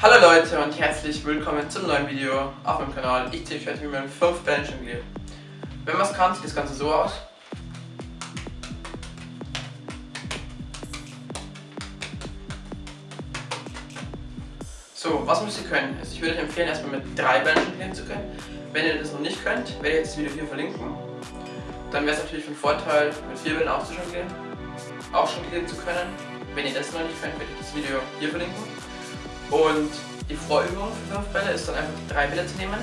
Hallo Leute und herzlich willkommen zum neuen Video auf meinem Kanal. Ich zeige euch wie man 5 Bällen jongliert. Wenn man es kann, sieht das Ganze so aus. So, was müsst ihr können? Also ich würde euch empfehlen, erstmal mit drei Bällen jonglieren zu können. Wenn ihr das noch nicht könnt, werde ich jetzt das Video hier verlinken. Dann wäre es natürlich von Vorteil, mit vier Bällen auch auch jonglieren zu können. Wenn ihr das noch nicht könnt, werde ich das Video hier verlinken. Und die Vorübung für fünf Bälle ist dann einfach drei Bälle zu nehmen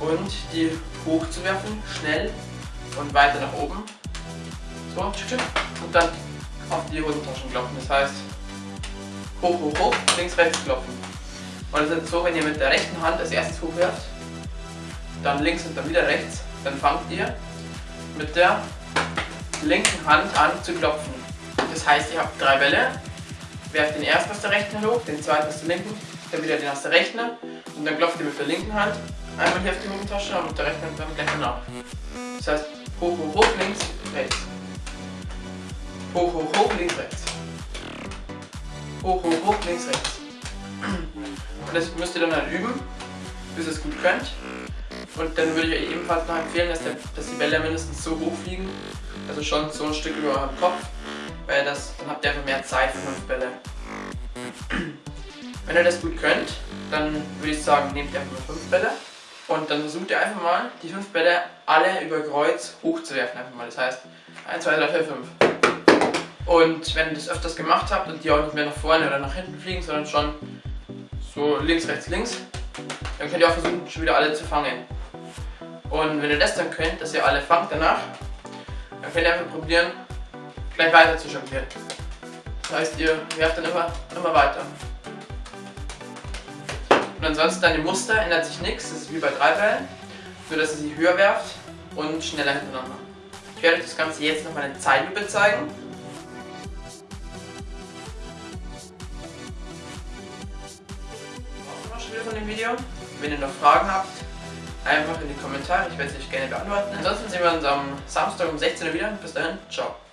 und die hochzuwerfen, schnell und weiter nach oben. So, und dann auf die Hosentaschen klopfen. Das heißt, hoch, hoch, hoch, links, rechts klopfen. Und es ist so, wenn ihr mit der rechten Hand als erstes hochwerft, dann links und dann wieder rechts, dann fangt ihr mit der linken Hand an zu klopfen. Das heißt, ihr habt drei Bälle, werft den ersten aus der rechten hoch, den zweiten aus der linken, dann wieder den aus der rechten und dann klopft ihr mit der linken Hand einmal hier auf die Hosentasche und mit der rechten Hand dann gleich danach. Das heißt, hoch, hoch, hoch, links, rechts. Hoch, hoch, hoch, links, rechts. Hoch, hoch, hoch, links, rechts. Und das müsst ihr dann halt üben, bis ihr es gut könnt. Und dann würde ich euch ebenfalls noch empfehlen, dass, der, dass die Bälle mindestens so hoch fliegen, also schon so ein Stück über eurem Kopf, weil das, dann habt ihr einfach mehr Zeit für fünf Bälle. Wenn ihr das gut könnt, dann würde ich sagen, nehmt ihr einfach mal fünf Bälle und dann versucht ihr einfach mal, die fünf Bälle alle über Kreuz hochzuwerfen. Einfach mal. Das heißt, 1, 2, 3, 4, 5. Und wenn ihr das öfters gemacht habt und die auch nicht mehr nach vorne oder nach hinten fliegen, sondern schon so links, rechts, links, dann könnt ihr auch versuchen, schon wieder alle zu fangen. Und wenn ihr das dann könnt, dass ihr alle fangt danach, dann könnt ihr einfach probieren, gleich weiter zu jonglieren. Das heißt, ihr werft dann immer, immer weiter. Und ansonsten an dem Muster ändert sich nichts, das ist wie bei drei Bällen, nur dass ihr sie höher werft und schneller hintereinander. Ich werde euch das Ganze jetzt nochmal in Zeitlupe zeigen. Von dem Video. Wenn ihr noch Fragen habt, einfach in die Kommentare, ich werde sie euch gerne beantworten. Ansonsten sehen wir uns am Samstag um 16 Uhr wieder. Bis dahin, ciao.